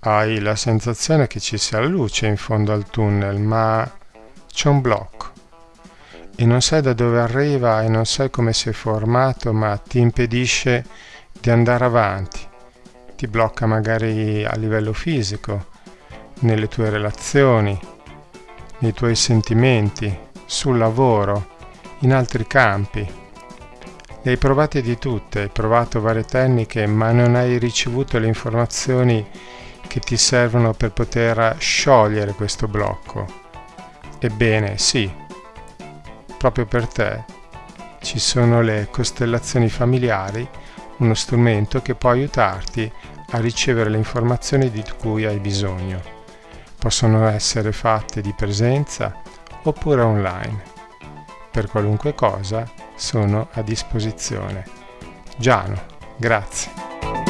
hai la sensazione che ci sia luce in fondo al tunnel, ma c'è un blocco e non sai da dove arriva e non sai come si è formato, ma ti impedisce di andare avanti, ti blocca magari a livello fisico, nelle tue relazioni, nei tuoi sentimenti, sul lavoro, in altri campi. Le hai provate di tutte, hai provato varie tecniche, ma non hai ricevuto le informazioni che ti servono per poter sciogliere questo blocco. Ebbene, sì, proprio per te ci sono le costellazioni familiari, uno strumento che può aiutarti a ricevere le informazioni di cui hai bisogno. Possono essere fatte di presenza oppure online. Per qualunque cosa sono a disposizione. Giano, grazie.